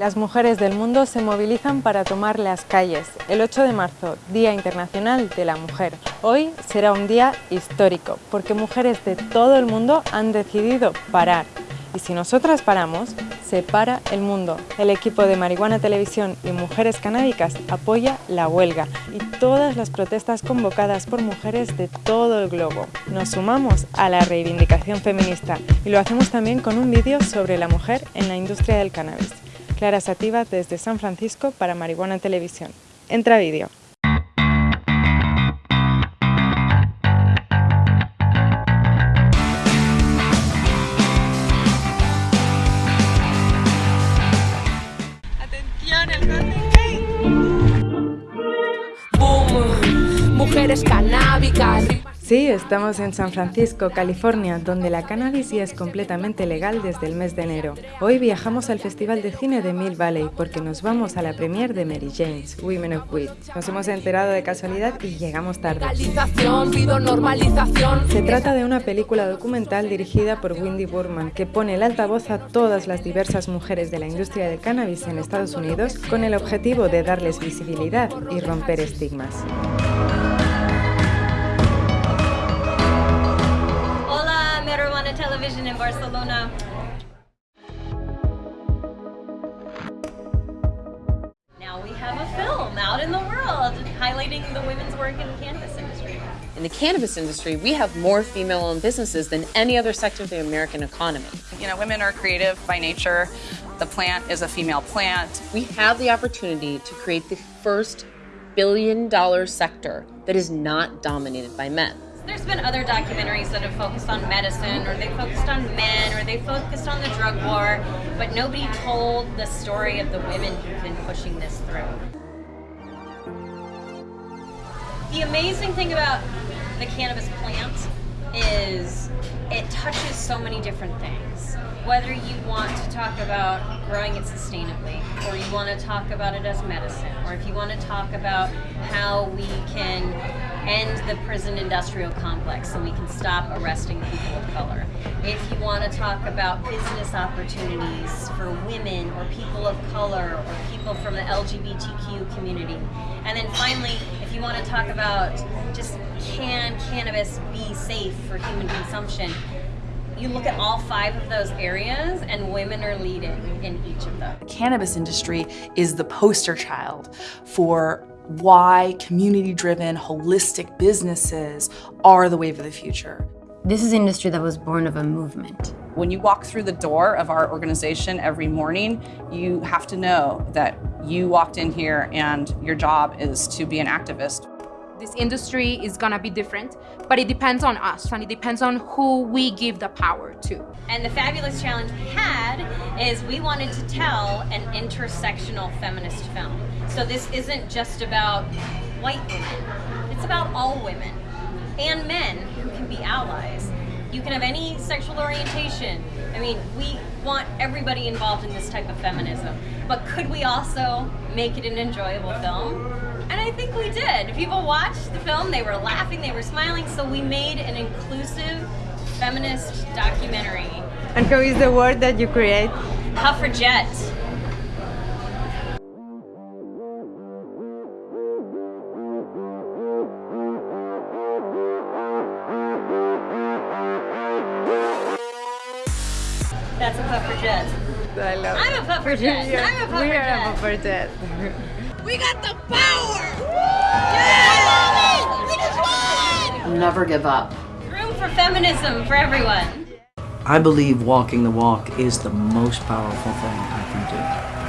Las mujeres del mundo se movilizan para tomar las calles. El 8 de marzo, Día Internacional de la Mujer. Hoy será un día histórico porque mujeres de todo el mundo han decidido parar. Y si nosotras paramos, se para el mundo. El equipo de Marihuana Televisión y Mujeres Canábicas apoya la huelga y todas las protestas convocadas por mujeres de todo el globo. Nos sumamos a la reivindicación feminista y lo hacemos también con un vídeo sobre la mujer en la industria del cannabis. Clara Sativa desde San Francisco para Marihuana Televisión. Entra vídeo. Mujeres canábicas. Sí, estamos en San Francisco, California, donde la cannabis ya es completamente legal desde el mes de enero. Hoy viajamos al Festival de Cine de Mill Valley porque nos vamos a la premiere de Mary Jane's, Women of Weed. Nos hemos enterado de casualidad y llegamos tarde. Se trata de una película documental dirigida por Wendy Burman que pone el altavoz a todas las diversas mujeres de la industria del cannabis en Estados Unidos con el objetivo de darles visibilidad y romper estigmas. Barcelona. Now we have a film out in the world highlighting the women's work in the cannabis industry. In the cannabis industry, we have more female-owned businesses than any other sector of the American economy. You know, women are creative by nature. The plant is a female plant. We have the opportunity to create the first billion dollar sector that is not dominated by men. There's been other documentaries that have focused on medicine, or they focused on men, or they focused on the drug war, but nobody told the story of the women who've been pushing this through. The amazing thing about the cannabis plant is it touches so many different things. Whether you want to talk about growing it sustainably, or you want to talk about it as medicine, or if you want to talk about how we can end the prison industrial complex so we can stop arresting people of color. If you want to talk about business opportunities for women or people of color or people from the LGBTQ community. And then finally, if you want to talk about just can cannabis be safe for human consumption, you look at all five of those areas and women are leading in each of them. The cannabis industry is the poster child for why community-driven, holistic businesses are the wave of the future. This is an industry that was born of a movement. When you walk through the door of our organization every morning, you have to know that you walked in here and your job is to be an activist. This industry is gonna be different, but it depends on us and it depends on who we give the power to. And the fabulous challenge we had is we wanted to tell an intersectional feminist film. So this isn't just about white women, it's about all women and men who can be allies. You can have any sexual orientation. I mean, we want everybody involved in this type of feminism. But could we also make it an enjoyable film? I think we did. People watched the film, they were laughing, they were smiling, so we made an inclusive feminist documentary. And how is the word that you create? Suffragette. That's a puffragette. I love it. I'm a puffragette. Yeah, I'm a puffragette. We are a puffragette. We got the power! Yeah! We just won! Never give up. Room for feminism for everyone. I believe walking the walk is the most powerful thing I can do.